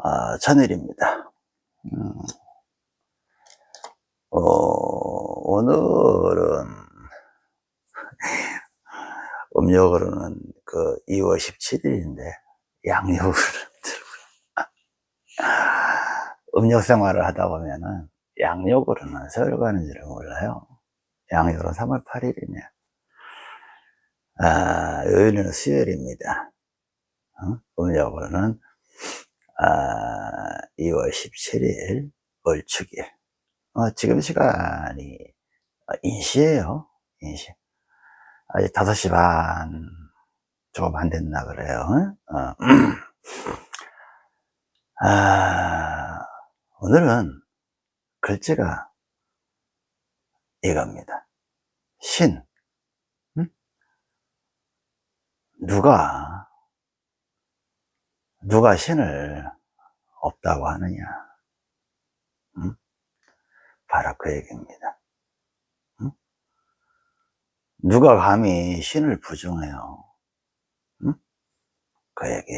아, 천일입니다. 음, 어, 오늘은 음력으로는 그 2월 17일인데 양력을 들고 음력 생활을 하다 보면은 양력으로는 세월 가는 줄을 몰라요. 양력으로 3월 8일이네. 아, 요일은 수요일입니다. 어? 음력으로는 아, 2월 17일 월축일. 어, 지금 시간이 어, 인시에요. 인시. 아직 5시 반 조금 안 됐나 그래요. 어. 아, 오늘은 글자가 이겁니다. 신. 응? 누가 누가 신을 없다고 하느냐 응? 바로 그 얘기입니다 응? 누가 감히 신을 부정해요 응? 그 얘기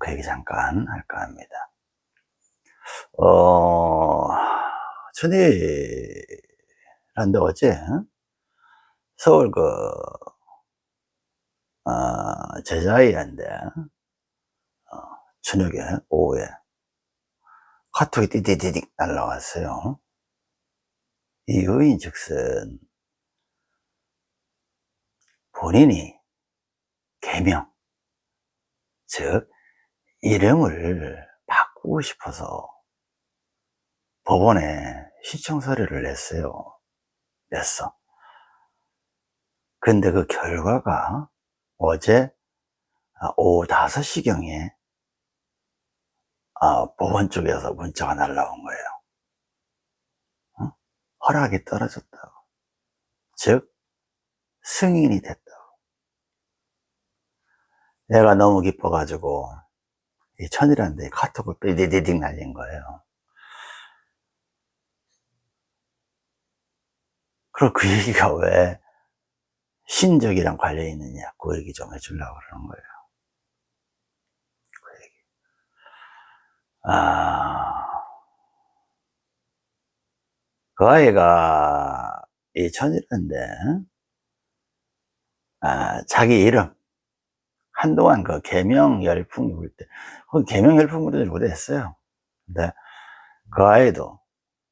그 얘기 잠깐 할까 합니다 어 천일한데 어제 서울 그 어, 제자이한데 저녁에 오후에 카톡이 띠디디딕 날라왔어요. 이유인 즉슨 본인이 개명 즉 이름을 바꾸고 싶어서 법원에 시청 서류를 냈어요. 냈어. 근데 그 결과가 어제 오후 5시경에 아, 법원 쪽에서 문자가 날라온 거예요. 어? 허락이 떨어졌다고. 즉, 승인이 됐다고. 내가 너무 기뻐가지고, 이 천이라는 데 카톡을 삐디디딩 날린 거예요. 그럼 그 얘기가 왜 신적이랑 관련이 있느냐, 그 얘기 좀 해주려고 그러는 거예요. 아, 그 아이가 이 천일인데, 아, 자기 이름, 한동안 그 개명 열풍이 불 때, 그 개명 열풍 부르지 못했어요. 근데 그 아이도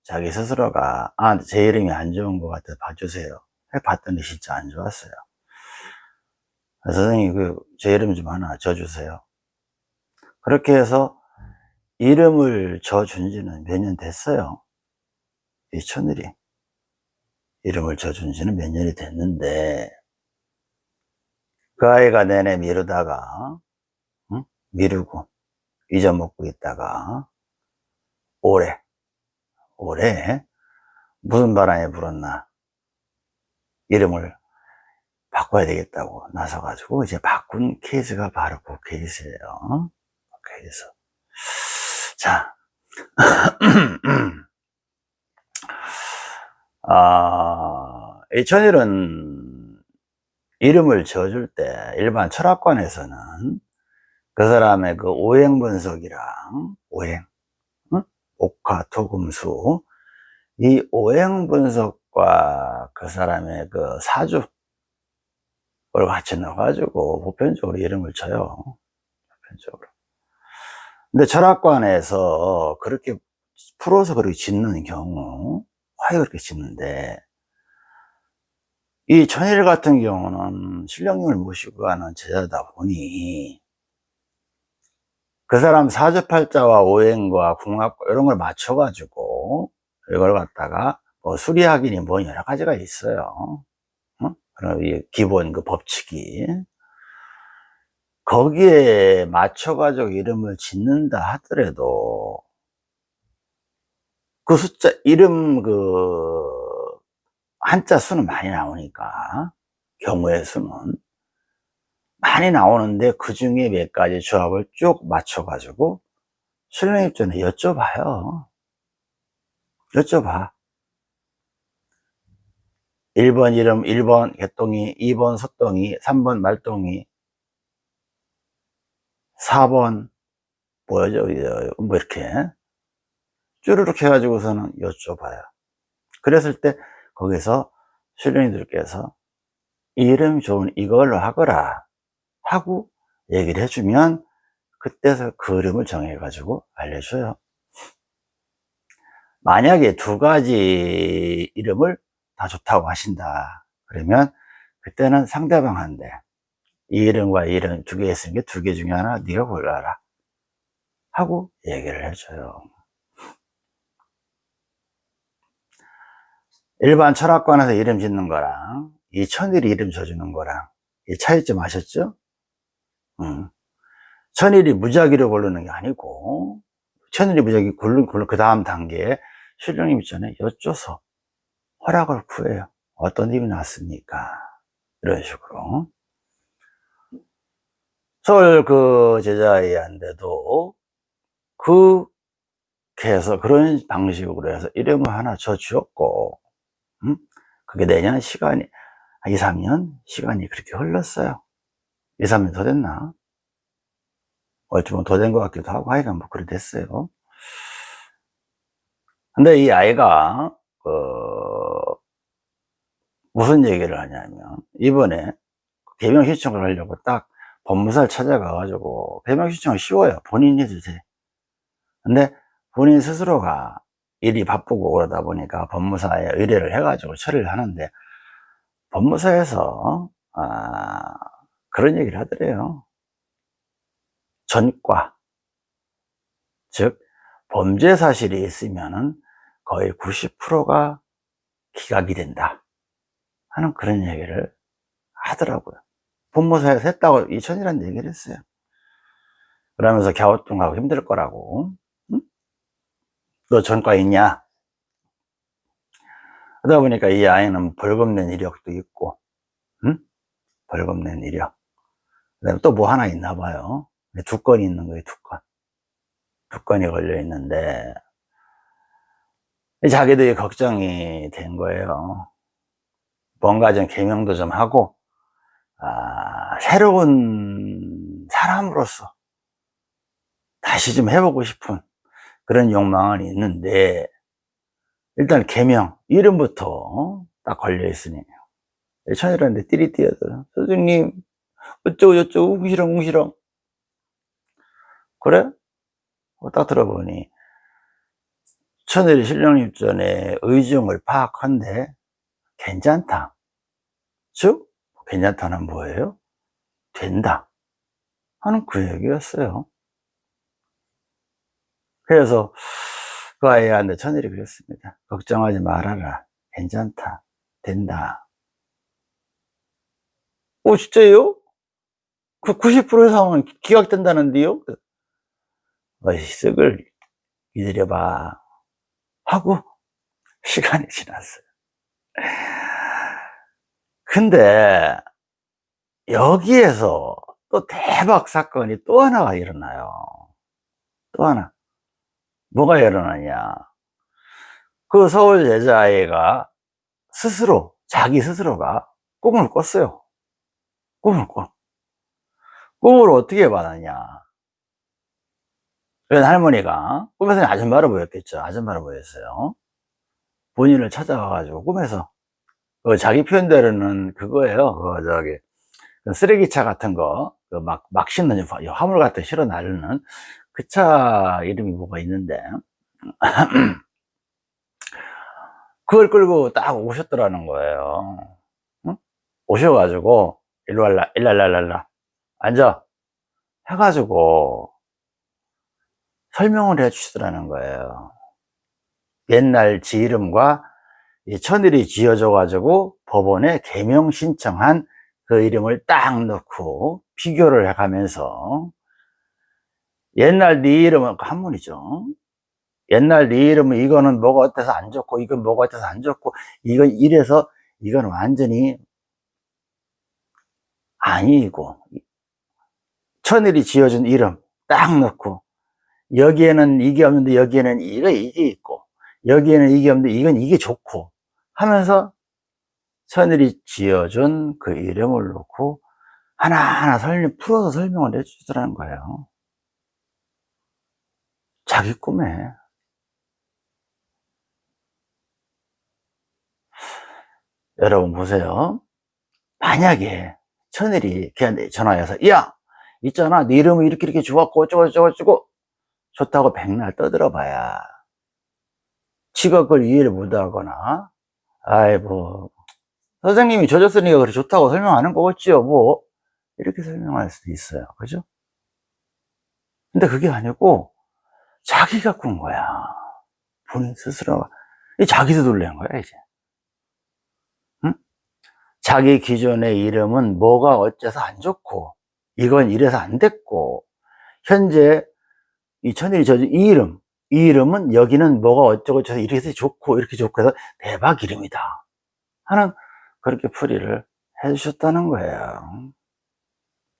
자기 스스로가, 아, 제 이름이 안 좋은 것 같아 봐주세요. 해 봤더니 진짜 안 좋았어요. 선생님, 그, 제 이름 좀 하나 줘주세요. 그렇게 해서 이름을 줘준 지는 몇 년 됐어요. 이 천일이. 이름을 줘준 지는 몇 년이 됐는데, 그 아이가 내내 미루다가, 응? 미루고, 잊어먹고 있다가, 올해, 올해, 무슨 바람에 불었나, 이름을 바꿔야 되겠다고 나서가지고, 이제 바꾼 케이스가 바로 그 케이스예요. 그 케이스. 자, 아, 이 천일은 이름을 지어줄 때 일반 철학관에서는 그 사람의 그 오행 분석이랑 오행, 응? 옥화, 토금수 이 오행 분석과 그 사람의 그 사주를 같이 넣어가지고 보편적으로 이름을 쳐요. 보편적으로. 근데 철학관에서 그렇게 풀어서 그렇게 짓는 경우 화해 그렇게 짓는데 이 천일 같은 경우는 신령님을 모시고 가는 제자다 보니 그 사람 사주팔자와 오행과 궁합과 이런 걸 맞춰 가지고 이걸 갖다가 뭐 수리학이니 뭐 여러 가지가 있어요 어? 기본 그 법칙이 거기에 맞춰가지고 이름을 짓는다 하더라도 그 숫자, 이름 그 한자 수는 많이 나오니까 경우의 수는 많이 나오는데 그 중에 몇 가지 조합을 쭉 맞춰가지고 수령 입전에 여쭤봐요. 여쭤봐. 1번 이름, 1번 개똥이, 2번 소똥이, 3번 말똥이, 4번 뭐죠? 뭐 이렇게 쭈르륵 해가지고서는 여쭤봐요. 그랬을 때 거기서 신령이들께서 이름 좋은 이걸로 하거라 하고 얘기를 해주면 그때서 그림을 정해 가지고 알려줘요. 만약에 두 가지 이름을 다 좋다고 하신다. 그러면 그때는 상대방한테 이 이름과 이 이름 두 개 있으니까 두 개 중에 하나 네가 골라라 하고 얘기를 해줘요. 일반 철학관에서 이름 짓는 거랑 이 천일이 이름 줘주는 거랑 이 차이점 아셨죠? 음. 천일이 무작위로 고르는 게 아니고 천일이 무작위 고르는 그 다음 단계에 신령님 있잖아요 여쭤서 허락을 구해요 어떤 입이 났습니까 이런 식으로 서울 그 제자애한테도 그렇게 해서 그런 방식으로 해서 이름을 하나 줘 주었고 음? 그게 내년 시간이 2, 3년 시간이 그렇게 흘렀어요. 2, 3년 더 됐나? 어찌 보면 더 된 것 같기도 하고 하여간 뭐 그래 됐어요. 근데 이 아이가 그 무슨 얘기를 하냐면 이번에 개명 신청을 하려고 딱 법무사를 찾아가 가지고 개명 신청은 쉬워요. 본인이 해주세요 근데 본인 스스로가 일이 바쁘고 그러다 보니까 법무사에 의뢰를 해 가지고 처리를 하는데 법무사에서 아, 그런 얘기를 하더래요. 전과. 즉 범죄 사실이 있으면 거의 90%가 기각이 된다. 하는 그런 얘기를 하더라고요 본무사에서 했다고 이천이라는 얘기를 했어요. 그러면서 갸우뚱하고 힘들 거라고. 응? 너 전과 있냐? 그러다 보니까 이 아이는 벌금 낸 이력도 있고 응? 벌금 낸 이력. 그 다음에 또 뭐 하나 있나 봐요. 두 건이 있는 거예요 두 건. 두 건이 걸려 있는데. 자기들이 걱정이 된 거예요. 뭔가 좀 개명도 좀 하고 아, 새로운 사람으로서 다시 좀 해보고 싶은 그런 욕망은 있는데 일단 개명 이름부터 딱 걸려 있으니. 천이라는데 띠리 띠어들어 선생님 어쩌고 저쩌고 웅시렁 웅시렁. 그래? 어, 딱 들어보니 천일 신령 입전의 의중을 파악한데 괜찮다. 즉 괜찮다는 뭐예요? 된다 하는 그 얘기였어요. 그래서 그 아이한테 천일이 그랬습니다 걱정하지 말아라. 괜찮다. 된다 오 진짜요? 그 90%의 상황은 기각된다는데요? 어이 쓱을 기다려봐. 하고 시간이 지났어요 근데 여기에서 또 대박 사건이 또 하나가 일어나요. 또 하나. 뭐가 일어나냐. 그 서울 여자아이가 스스로 자기 스스로가 꿈을 꿨어요. 꿈을 꿔 꿈을 어떻게 받았냐. 그래서 할머니가 꿈에서는 아줌마로 보였겠죠. 아줌마로 보였어요. 본인을 찾아와가지고 꿈에서 그 자기 표현대로는 그거예요. 그 저기 그 쓰레기차 같은 거막 막 싣는 화물 같은 거 실어 나르는 그 차 이름이 뭐가 있는데. 그걸 끌고 딱 오셨더라는 거예요. 응? 오셔가지고 일로 와라 일랄랄랄라 앉아. 해가지고 설명을 해 주시더라는 거예요. 옛날 지 이름과 천일이 지어져 가지고 법원에 개명 신청한 그 이름을 딱 넣고 비교를 해 가면서 옛날 네 이름은 그 한문이죠. 옛날 네 이름은 이거는 뭐가 어때서 안 좋고 이건 뭐가 어때서 안 좋고 이건 이래서 이건 완전히 아니고 천일이 지어준 이름 딱 넣고 여기에는 이게 없는데 여기에는 이거 이게 있고 여기에는 이게 없는데 이건 이게 좋고 하면서 천일이 지어준 그 이름을 놓고 하나하나 설명, 풀어서 설명을 해주더라는 거예요. 자기 꿈에. 여러분 보세요. 만약에 천일이 걔한테 전화해서 야 있잖아. 네 이름은 이렇게 이렇게 좋았고 어쩌고 저쩌고 저쩌고. 좋다고 백날 떠들어 봐야 지가 그걸 이해를 못하거나 아이 뭐 선생님이 져줬으니까 그래 좋다고 설명하는 거겠지요 뭐. 이렇게 설명할 수도 있어요. 그죠? 근데 그게 아니고 자기가 꾼 거야. 본인 스스로가. 이 자기도 놀란 거야 이제. 응? 자기 기존의 이름은 뭐가 어째서 안 좋고 이건 이래서 안 됐고 현재 이 천일이 저이 이름 이 이름은 여기는 뭐가 어쩌고 저쩌고 이렇게 좋고 이렇게 좋고 해서 대박 이름이다. 하는 그렇게 풀이를 해주셨다는 거예요.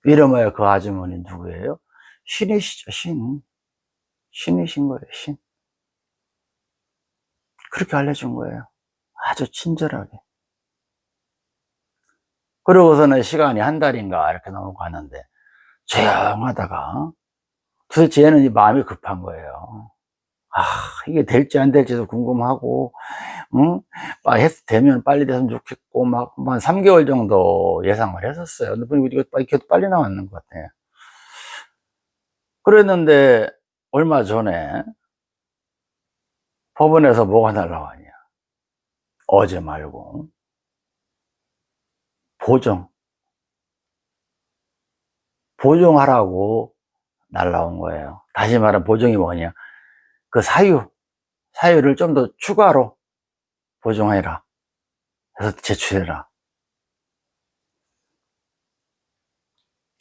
이름하여 그 아주머니 누구예요? 신이시죠 신. 신이신 거예요 신. 그렇게 알려준 거예요. 아주 친절하게. 그러고서는 시간이 한 달인가 이렇게 넘어가는데 조용하다가 도대체 얘는 이 마음이 급한 거예요 아 이게 될지 안 될지도 궁금하고 응? 아, 했, 되면 빨리 됐으면 좋겠고 막 한 3개월 정도 예상을 했었어요. 근데 이거 이렇게 빨리 나왔는 것 같아요. 그랬는데 얼마 전에 법원에서 뭐가 날라왔냐. 어제 말고. 보정. 보정하라고 날라온 거예요. 다시 말하면 보정이 뭐냐 그 사유 사유를 좀 더 추가로 보정해라. 해서 제출해라.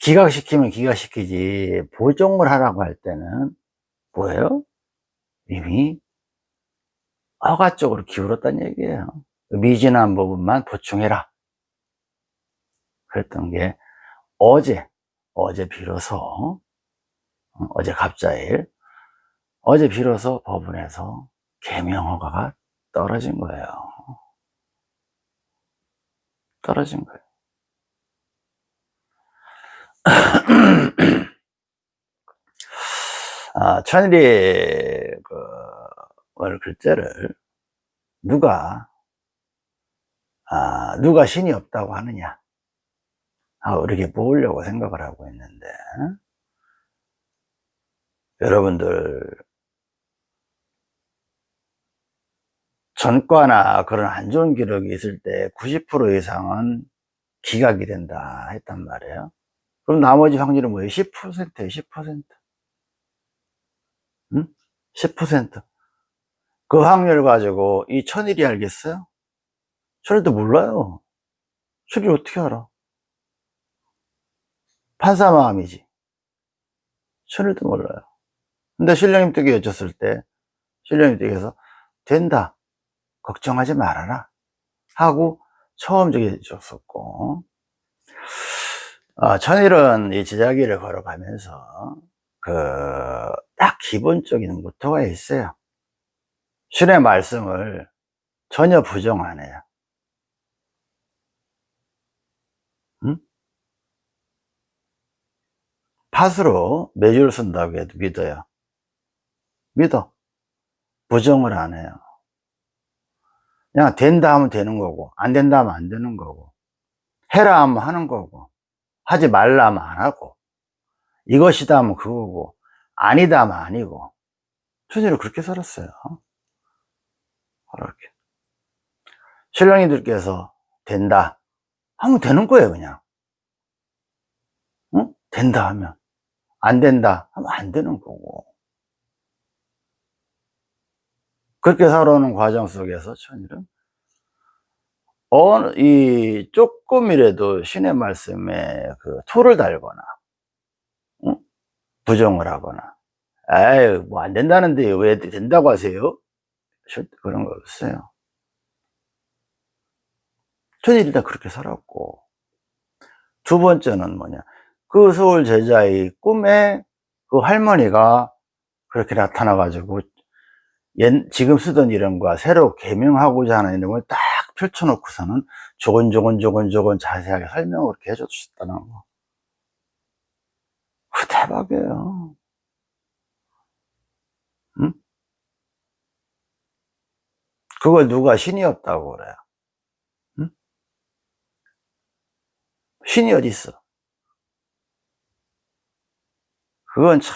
기각시키면 기각시키지. 보정을 하라고 할 때는 뭐예요? 이미 허가 쪽으로 기울었다는 얘기예요. 미진한 부분만 보충해라. 그랬던 게 어제 어제 비로소 어, 어제 갑자일 어제 비로소 법원에서 개명 허가가 떨어진 거예요. 떨어진 거예요. 아, 천일이 그 글자를 누가 아, 누가 신이 없다고 하느냐? 하고 이렇게 모으려고 생각을 하고 있는데 여러분들 전과나 그런 안 좋은 기록이 있을 때 90% 이상은 기각이 된다 했단 말이에요 그럼 나머지 확률은 뭐예요? 10%예요 10% 응? 10%그 확률 가지고 이 천일이 알겠어요? 천일도 몰라요 천일 어떻게 알아? 판사 마음이지 천일도 몰라요 근데 신령님 댁에 여쭸을 때 신령님 댁에서 된다 걱정하지 말아라. 하고 처음 저기 줬었고. 어, 천일은 이 제자기를 걸어가면서 그 딱 기본적인 모토가 있어요. 신의 말씀을 전혀 부정 안 해요. 응? 팥으로 매주를 쓴다고 해도 믿어요. 믿어. 부정을 안 해요 그냥 된다 하면 되는 거고 안 된다 하면 안 되는 거고 해라 하면 하는 거고 하지 말라 하면 안 하고 이것이다 하면 그거고 아니다 하면 아니고 천일을 그렇게 살았어요. 그렇게 신랑이들께서 된다 하면 되는 거예요 그냥. 응? 된다 하면. 안 된다 하면 안 되는 거고 그렇게 살아오는 과정 속에서 천일은 어느 이 조금이라도 신의 말씀에 그 토를 달거나 응? 부정을 하거나 에이 뭐 안 된다는데 왜 된다고 하세요? 그런 거 없어요 천일이 다 그렇게 살았고 두 번째는 뭐냐 그 서울 제자의 꿈에 그 할머니가 그렇게 나타나 가지고 지금 쓰던 이름과 새로 개명하고자 하는 이름을 딱 펼쳐놓고서는 조곤조곤조곤조곤 자세하게 설명을 이렇게 해줬다는 거. 그 대박이에요. 응? 그걸 누가 신이었다고 그래요? 응? 신이 어디 있어? 그건 참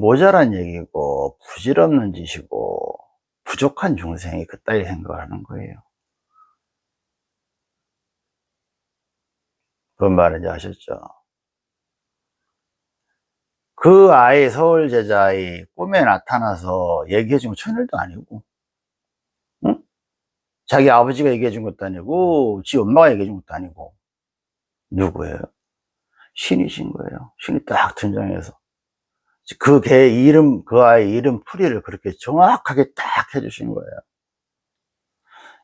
모자란 얘기고 부질없는 짓이고 부족한 중생이 그따위 생각을 하는 거예요. 그런 말인지 아셨죠? 그 아이 서울 제자의 꿈에 나타나서 얘기해 준건 천일도 아니고 응? 자기 아버지가 얘기해 준 것도 아니고 지 엄마가 얘기해 준 것도 아니고 누구예요? 신이신 거예요 신이 딱 등장해서 그 개 이름 그 아이 이름 풀이를 그렇게 정확하게 딱 해주신 거예요.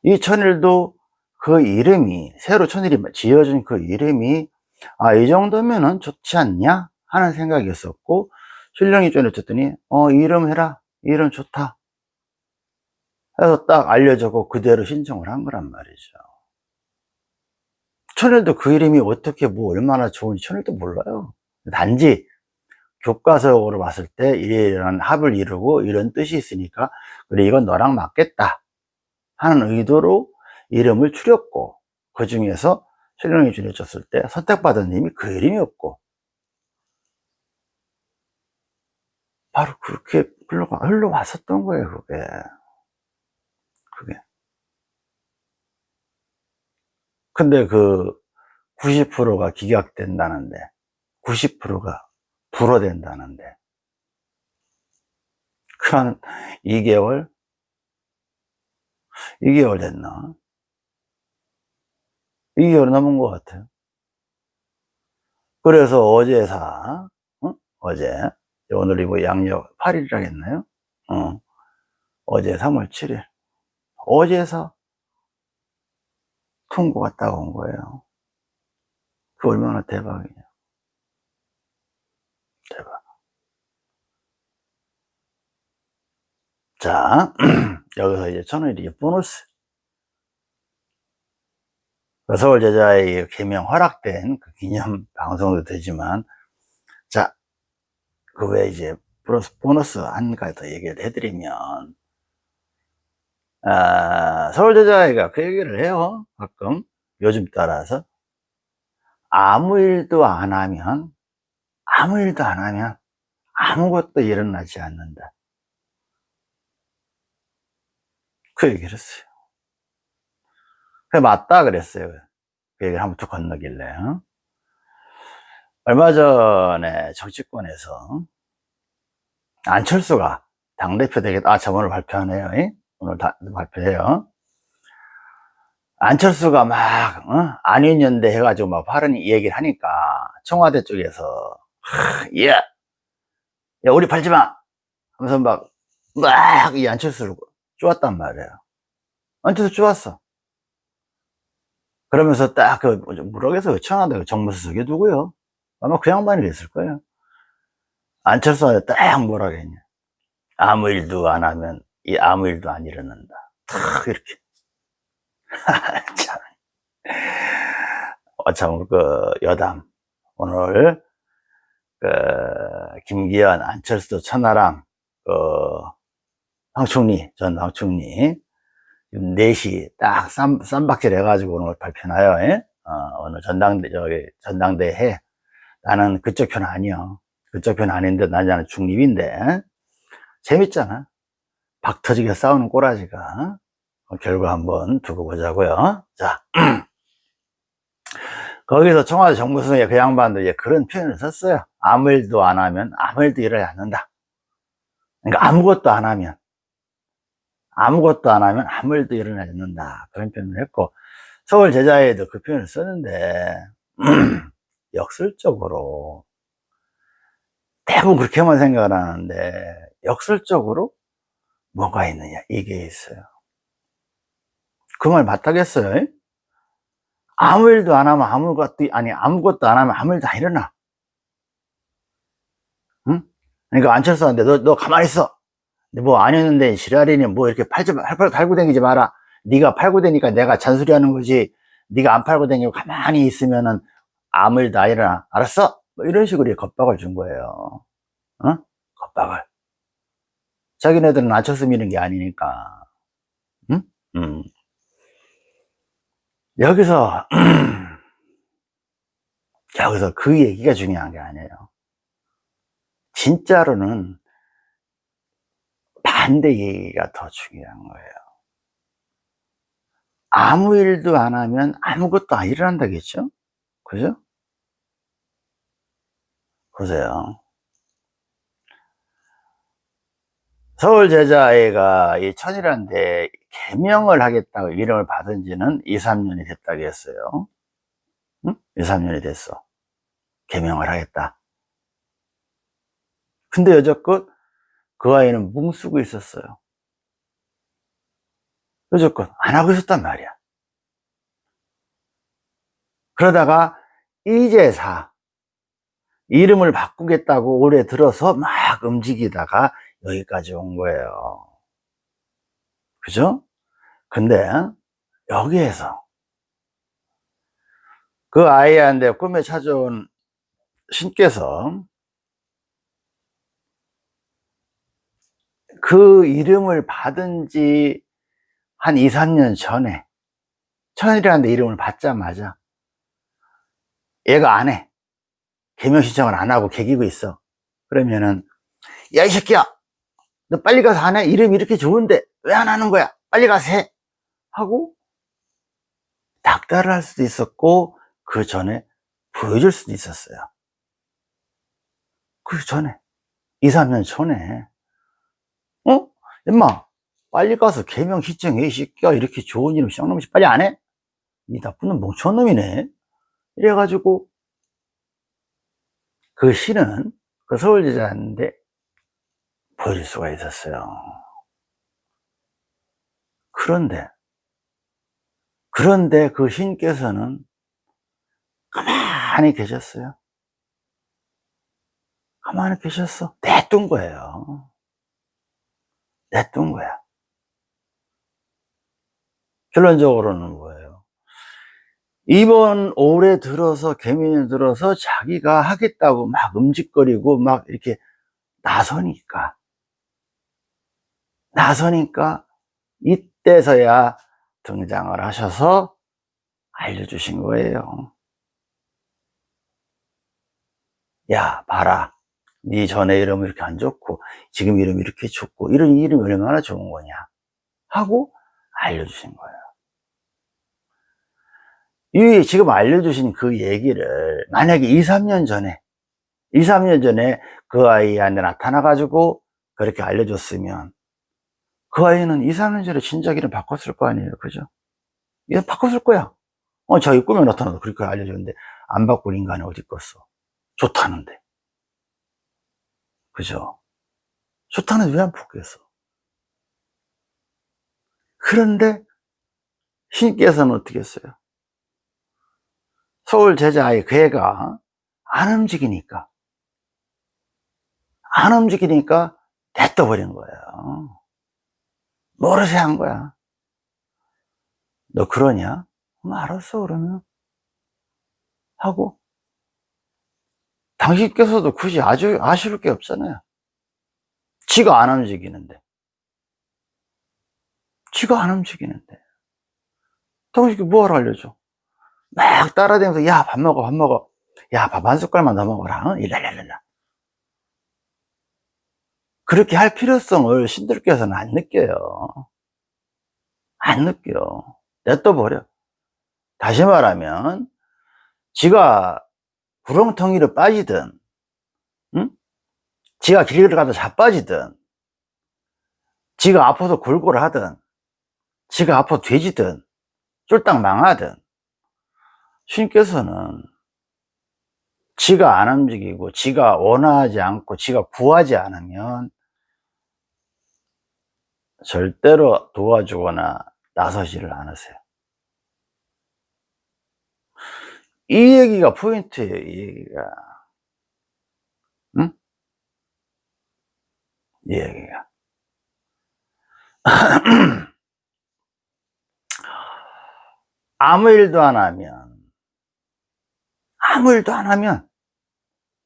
이 천일도 그 이름이 새로 천일이 지어진 그 이름이 아 이 정도면은 좋지 않냐? 하는 생각이었었고 신령이 쪼내쳤더니 어 이름 해라. 이름 좋다. 해서 딱 알려주고 그대로 신청을 한 거란 말이죠. 천일도 그 이름이 어떻게 뭐 얼마나 좋은지 천일도 몰라요. 단지 교과서적으로 봤을 때 이런 합을 이루고 이런 뜻이 있으니까 그래 이건 너랑 맞겠다 하는 의도로 이름을 추렸고 그 중에서 신령이 주내줬을 때 선택받은 님이 그 이름이었고 바로 그렇게 흘러가, 흘러왔었던 거예요, 그게. 그게. 근데 그 90%가 기각된다는데, 90%가 불어된다는데, 그한 2개월? 2개월 됐나? 2개월 넘은 것 같아요. 그래서 어제사, 어? 어제, 오늘이 뭐 양력 8일이라 했나요? 어. 어제 3월 7일. 어제서 통고가 딱온 거예요. 그 얼마나 대박이냐. 대박. 자, 여기서 이제 천일이 보너스. 그 서울 제자의 개명 허락된 그 기념 방송도 되지만, 자, 그 외에 이제 플러스 보너스 한 가지 더 얘기를 해드리면 아, 서울 제자회가 그 얘기를 해요 가끔. 요즘 따라서. 아무 일도 안 하면 아무 일도 안 하면 아무것도 일어나지 않는다 그 얘기를 했어요 그게 맞다 그랬어요 그 얘기를 한번 툭 건너길래 어? 얼마 전에 정치권에서 안철수가 당대표 되겠다. 아, 저 오늘 발표하네요. 오늘 다, 발표해요. 안철수가 막, 어? 안윤연대 해가지고 막 발언 얘기를 하니까 청와대 쪽에서, 야, 야, 우리 팔지 마! 하면서 막, 막, 이 안철수를 쪼았단 말이에요. 안철수 쪼았어. 그러면서 딱 그, 무럭에서 청와대 정무수석이 누구요? 아마 그 양반이 됐을 거예요. 안철수한테 딱 뭐라 그랬냐. 아무 일도 안 하면 이 아무 일도 안 일어난다. 탁 이렇게. 참. 어, 참, 그, 여담. 오늘, 그, 김기현, 안철수, 천하람, 그, 황충리, 전 황충리, 4시 딱 쌈, 쌈박질 해가지고 오늘 발표나요, 예? 어, 오늘 전당대, 저기, 전당대 해. 나는 그쪽 편 아니야. 그쪽 편 아닌데 나는 중립인데 재밌잖아. 박 터지게 싸우는 꼬라지가 어, 결과 한번 두고 보자고요. 자, 거기서 청와대 정부성에 그 양반도 이제 그런 표현을 썼어요. 아무 일도 안 하면 아무 일도 일어나지 않는다. 그러니까 아무것도 안 하면 아무것도 안 하면 아무 일도 일어나지 않는다. 그런 표현을 했고 서울 제자에도 그 표현을 썼는데 역설적으로 대부분 그렇게만 생각을 하는데 역설적으로 뭐가 있느냐 이게 있어요 그 말 맞다겠어요 아무 일도 안 하면 아무것도 아니 아무것도 안 하면 아무 일도 안 일어나 응? 그러니까 안철수한테 너, 너 가만히 있어 뭐 아니었는데 지랄이니 뭐 이렇게 팔지 팔, 팔고 다니지 마라. 네가 팔고 다니까 내가 잔소리하는 거지. 네가 안 팔고 다니고 가만히 있으면은 안 일어나. 알았어? 뭐 이런 식으로 겁박을 준 거예요. 어? 겁박을. 자기네들은 안철수 미는 게 아니니까. 응? 여기서 여기서 그 얘기가 중요한 게 아니에요. 진짜로는 반대 얘기가 더 중요한 거예요 아무 일도 안 하면 아무것도 안 일어난다겠죠 그죠 보세요 서울 제자애가 이 천이라는 데 개명을 하겠다고 이름을 받은 지는 2, 3년이 됐다고 했어요. 응? 2, 3년이 됐어. 개명을 하겠다. 근데 여적껏 그 아이는 뭉쓰고 있었어요. 여적껏 안 하고 있었단 말이야. 그러다가 이제사 이름을 바꾸겠다고 올해 들어서 막 움직이다가 여기까지 온 거예요. 그죠? 근데 여기에서 그 아이한테 꿈에 찾아온 신께서 그 이름을 받은 지 한 2, 3년 전에 천일이라는 데 이름을 받자마자 얘가 안 해. 개명 신청을 안 하고 개기고 있어. 그러면은 야 이 새끼야 너 빨리 가서 하네? 이름 이렇게 좋은데 왜 안 하는 거야? 빨리 가서 해! 하고 닥달을 할 수도 있었고 그 전에 보여줄 수도 있었어요 그 전에 2, 3년 전에 어? 엄마 빨리 가서 개명 시청해 이 새끼야 이렇게 좋은 이름 쌍놈이 빨리 안 해? 이 나쁜 놈 멍청한 놈이네 이래가지고 그 시는 그 서울제자인데 보여줄 수가 있었어요. 그런데, 그런데 그 신께서는 가만히 계셨어요. 가만히 계셨어. 내둔 거예요. 내둔 거야. 결론적으로는 뭐예요? 이번 올해 들어서, 개미년 들어서 자기가 하겠다고 막 음직거리고 막 이렇게 나서니까 나서니까 이때서야 등장을 하셔서 알려주신 거예요. 야, 봐라. 네 전에 이름 이렇게 안 좋고, 지금 이름 이렇게 좋고, 이런 이름이 얼마나 좋은 거냐. 하고 알려주신 거예요. 이 지금 알려주신 그 얘기를 만약에 2, 3년 전에, 2, 3년 전에 그 아이한테 나타나 가지고 그렇게 알려줬으면 그 아이는 2, 3년 전에 진작이를 바꿨을 거 아니에요. 그죠? 얘 바꿨을 거야. 어, 자기 꿈에 나타나도 그렇게 알려줬는데, 안 바꿀 인간이 어디 있겠어? 좋다는데. 그죠? 좋다는데 왜안 바뀌었어? 그런데, 신께서는 어떻게 했어요? 서울 제자의 괴가 안 움직이니까, 안 움직이니까 냅둬버린 거예요. 모르세 한 거야. 너 그러냐? 그 알았어, 그러면. 하고. 당신께서도 굳이 아주 아쉬울 게 없잖아요. 지가 안 움직이는데. 지가 안 움직이는데. 당신께 뭐하러 알려줘? 막 따라다니면서, 야, 밥 먹어, 밥 먹어. 야, 밥 한 숟갈만 더 먹어라. 일랄랄랄라. 그렇게 할 필요성을 신들께서는 안 느껴요. 안 느껴. 냅둬 버려. 다시 말하면, 지가 구렁텅이로 빠지든, 응? 지가 길을 가다 자빠지든, 지가 아파서 골골 하든, 지가 아파서 돼지든, 쫄딱 망하든, 신께서는 지가 안 움직이고, 지가 원하지 않고, 지가 구하지 않으면, 절대로 도와주거나 나서지를 않으세요. 이 얘기가 포인트예요, 이 얘기가. 응? 이 얘기가. 아무 일도 안 하면, 아무 일도 안 하면,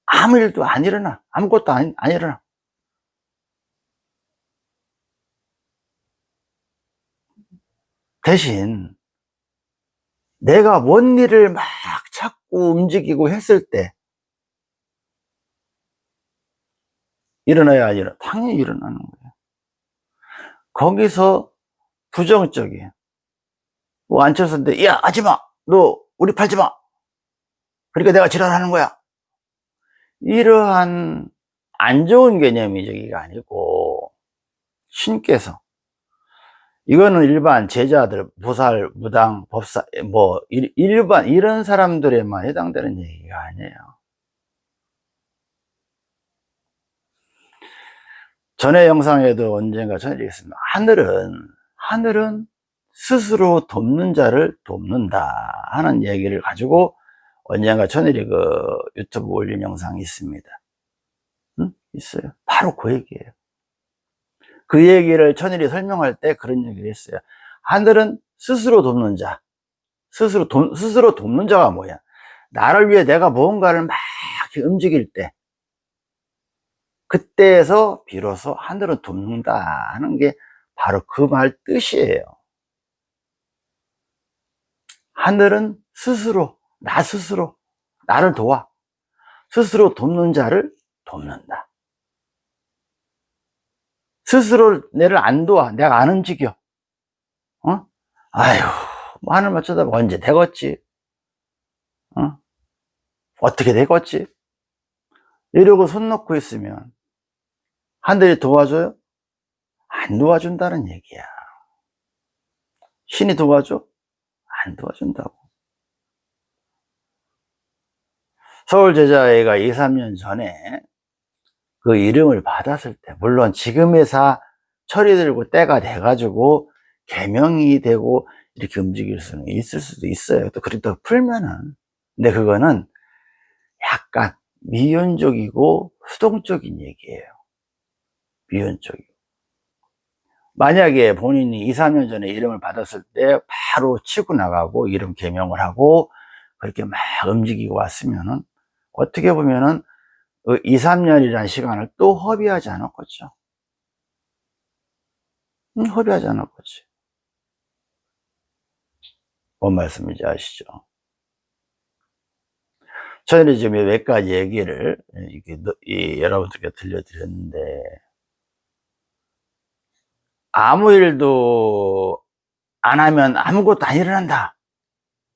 아무 일도 안 일어나. 아무것도 안, 안 일어나. 대신 내가 뭔 일을 막 움직이고 했을 때 일어나야 일어 당연히 일어나는 거예요. 거기서 부정적이에요. 뭐 앉혔었는데 야 하지마 너 우리 팔지마 그러니까 내가 지랄하는 거야 이러한 안 좋은 개념이 저기가 아니고 신께서 이거는 일반 제자들, 보살, 무당, 법사, 뭐 일 반 이런 사람들에만 해당되는 얘기가 아니에요. 전에 영상에도 언젠가 전해드리겠습니다. 하늘은 하늘은 스스로 돕는 자를 돕는다 하는 얘기를 가지고 언젠가 천일이 그 유튜브 올린 영상이 있습니다. 응? 있어요. 바로 그 얘기예요. 그 얘기를 천일이 설명할 때 그런 얘기를 했어요. 하늘은 스스로 돕는 자. 스스로, 도, 스스로 돕는 자가 뭐야? 나를 위해 내가 무언가를 막 움직일 때, 그때에서 비로소 하늘은 돕는다 하는 게 바로 그 말 뜻이에요. 하늘은 스스로, 나 스스로, 나를 도와. 스스로 돕는 자를 돕는다. 스스로 내를 안 도와. 내가 안 움직여. 어? 아휴, 뭐 하늘만 쳐다봐. 언제 되겠지? 어? 어떻게 되겠지? 이러고 손 놓고 있으면 하늘이 도와줘요? 안 도와준다는 얘기야. 신이 도와줘? 안 도와준다고. 서울 제자회가 2, 3년 전에 그 이름을 받았을 때, 물론 지금 회사 들고 때가 돼 가지고 개명이 되고 이렇게 움직일 수는 있을 수도 있어요. 또 그렇게 풀면은. 근데 그거는 약간 미연적이고 수동적인 얘기예요. 미연적이고. 만약에 본인이 2, 3년 전에 이름을 받았을 때 바로 치고 나가고 이름 개명을 하고 그렇게 막 움직이고 왔으면은 어떻게 보면은 2, 그 3년이라는 시간을 또 허비하지 않았겠죠. 응, 허비하지 않았겠지. 뭔 말씀인지 아시죠? 저는 지금 몇 가지 얘기를 이렇게 여러분들께 들려드렸는데 아무 일도 안 하면 아무것도 안 일어난다.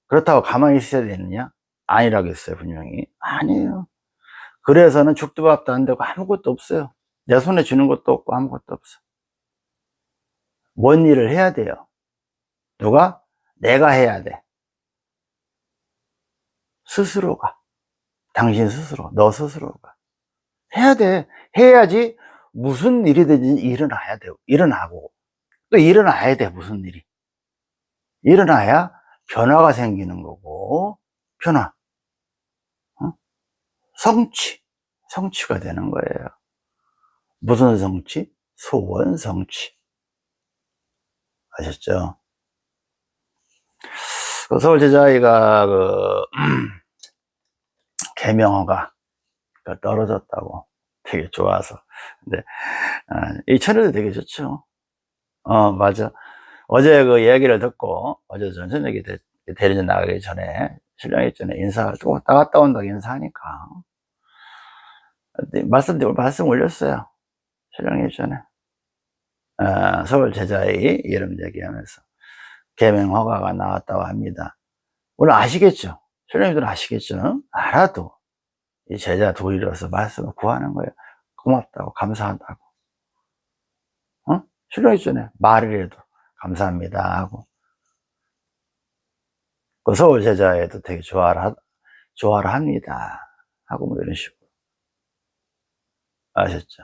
그렇다고 가만히 있어야 되느냐? 아니라겠어요, 분명히. 아니에요. 그래서는 죽도 밥도 안 되고 아무것도 없어요. 내 손에 쥐는 것도 없고 아무것도 없어. 뭔 일을 해야 돼요? 누가? 내가 해야 돼. 스스로가. 당신 스스로, 너 스스로가. 해야 돼. 해야지 무슨 일이든지 일어나야 돼. 일어나고. 또 일어나야 돼, 무슨 일이. 일어나야 변화가 생기는 거고, 변화. 성취, 성취가 되는 거예요. 무슨 성취? 소원 성취. 아셨죠? 그 서울 제자아이가 그 개명어가 떨어졌다고 되게 좋아서. 근데 아, 이 천에도 되게 좋죠. 어 맞아. 어제 그 얘기를 듣고 어제 전 저녁에 대리전 나가기 전에 신랑이 전에 인사를 또 왔다 갔다 온다고 인사하니까 말씀, 말씀 올렸어요. 신랑이 전에. 어, 서울 제자의 이름 얘기하면서 개명 허가가 나왔다고 합니다. 물론 아시겠죠? 신랑님들 아시겠죠? 알아도 이 제자 도리로서 말씀을 구하는 거예요. 고맙다고, 감사하다고. 어? 신랑이 전에 말이라도 감사합니다 하고. 그 서울 제자에도 되게 좋아를, 좋아를 합니다. 하고 뭐 이런 식으로. 아셨죠?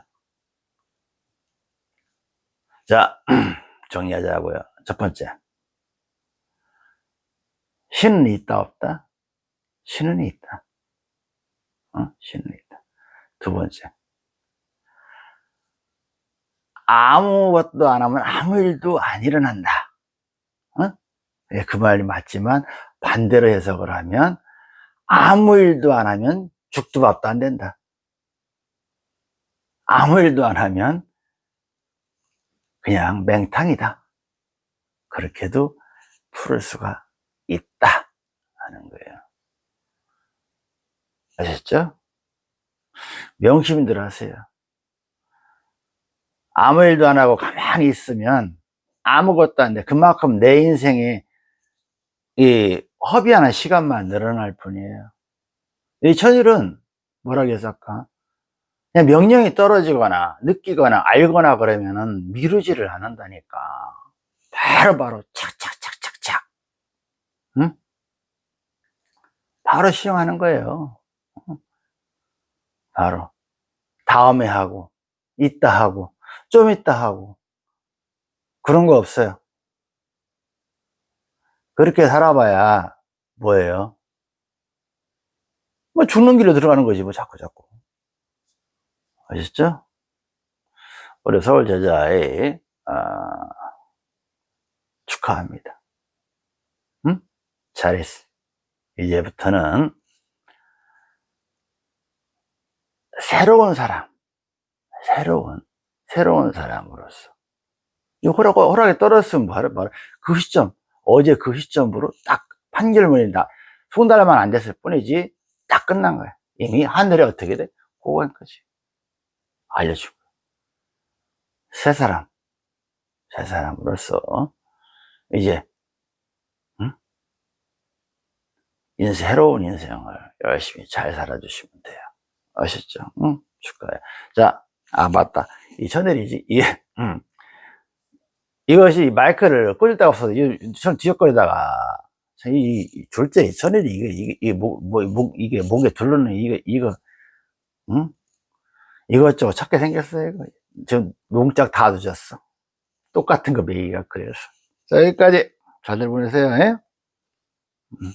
자, 정리하자고요. 첫 번째. 신은 있다, 없다? 신은 있다. 어? 신은 있다. 두 번째. 아무것도 안 하면 아무 일도 안 일어난다. 예, 그 말이 맞지만 반대로 해석을 하면 아무 일도 안 하면 죽도 밥도 안 된다. 아무 일도 안 하면 그냥 맹탕이다. 그렇게도 풀을 수가 있다. 하는 거예요. 아셨죠? 명심들 하세요. 아무 일도 안 하고 가만히 있으면 아무것도 안 돼. 그만큼 내 인생에 이 허비하는 시간만 늘어날 뿐이에요. 이 천일은 뭐라 그랬을까? 그냥 명령이 떨어지거나 느끼거나 알거나 그러면은 미루지를 않는다니까. 바로 바로 착착착착착. 응? 바로 시행하는 거예요. 바로 다음에 하고 이따 하고 좀 이따 하고 그런 거 없어요. 그렇게 살아봐야 뭐예요? 뭐 죽는 길로 들어가는 거지 뭐 자꾸 자꾸 아셨죠? 우리 서울 제자의 아, 축하합니다. 응? 잘했어. 이제부터는 새로운 사람, 새로운 새로운 사람으로서 이 허락 허락이 떨어졌으면 바로 바로 그 시점 어제 그 시점으로 딱 판결문이 나 손달만 안 됐을 뿐이지 딱 끝난 거야. 이미 하늘에 어떻게 돼? 고관까지 알려준 거야. 새 사람, 새 사람으로서 이제 응? 인생 새로운 인생을 열심히 잘 살아주시면 돼요. 아셨죠? 응? 축하해. 자, 아 맞다. 이 천일이지. 이게 음. 이것이 마이크를 꽂을 데가 없어서 전 뒤적거리다가 이, 이 졸제 천일이 이게 이게 이게 목, 뭐, 목 이게 목에 둘러는 이거 이거 응? 이것저것 찾게 생겼어요. 이거. 지금 농짝 다 늦었어. 똑같은 거 매기가 그래서. 자 여기까지 잘들 보내세요. 예? 음.